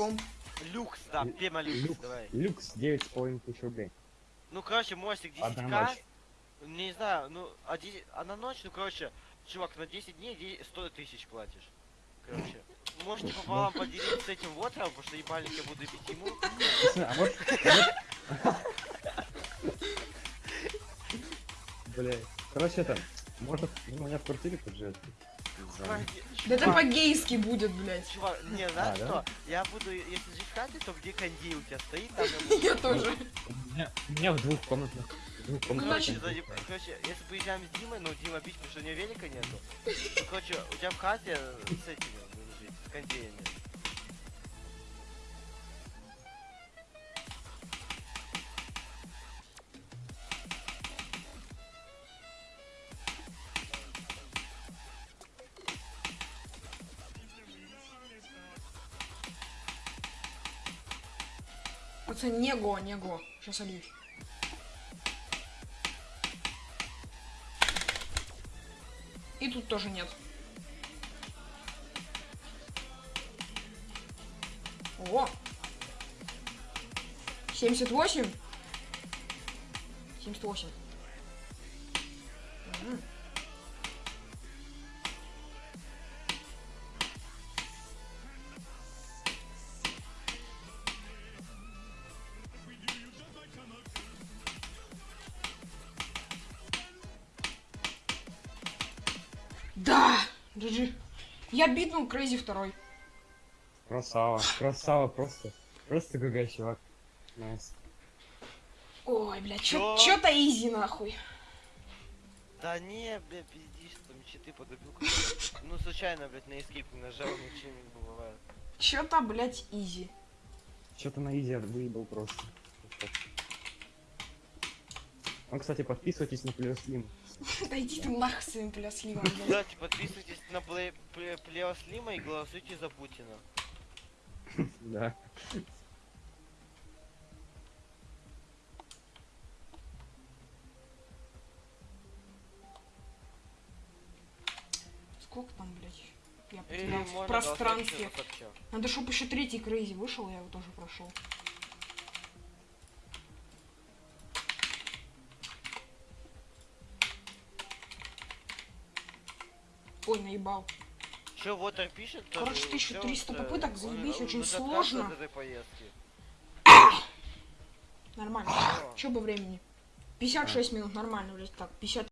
комп. Люкс, да, прямо люкс, Люкс, давай. люкс 9,5 тысяч рублей. Ну, короче, мостик Одна 10к. ночь. Не знаю, ну, а, 10 а на ночь, ну, короче, чувак, на 10 дней де- 100 тысяч платишь. Короче, можете пополам поделить с этим вотером, потому что ебальник я буду бить ему. А вот... Бля, короче, это... Ну, у меня в квартире поджать. Да это по-гейски будет, блядь. Чувак, не, знаешь да? что? Я буду, если жить в хате, то где кондей у тебя стоит, там я тоже. У меня, в двух комнатах. Комнатах. Короче, если поезжаем с Димой, ну Дима бить, потому что у него велика нету. Ну, короче, у тебя в хате с этими жить, с кондеями. Пацан, не го, не го. Сейчас ольюсь. И тут тоже нет. О! 78? 78. Мгм. Да! GG. Я битнул Crazy второй. Красава, красава, просто. Просто GG, чувак. Nice. Ой, блядь, чё- Чё? чё-то easy нахуй. Да не, бля, пиздишь, там читы подобил. Ну, случайно, блядь, на escape не нажал, ничем не бывает. Чё-то, блядь, easy. Что-то на easy выебал просто. Ну, кстати, подписывайтесь на Плюс Слим. Да иди ты нахуй своим блядь. Кстати, подписывайтесь на Play- Play- Плео Слима и голосуйте за Путина. Да. Сколько там, блядь? Я потерял в пространстве. Надо, чтобы еще третий Крейзи вышел, я его тоже прошел. Ой, наебал. Чё, Вотер пишет? Короче, же- 1300 чё, попыток, заебись, очень сложно. Нормально. Че по времени? 56 минут, нормально, блядь, так, 50